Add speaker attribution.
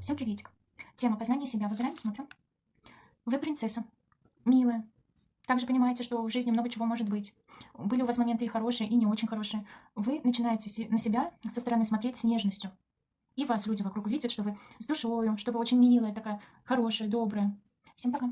Speaker 1: Всем приветик. Тема познания себя. Выбираем, смотрим. Вы принцесса. Милая. Также понимаете, что в жизни много чего может быть. Были у вас моменты и хорошие, и не очень хорошие. Вы начинаете на себя со стороны смотреть с нежностью. И вас люди вокруг видят, что вы с душою, что вы очень милая, такая хорошая, добрая. Всем пока.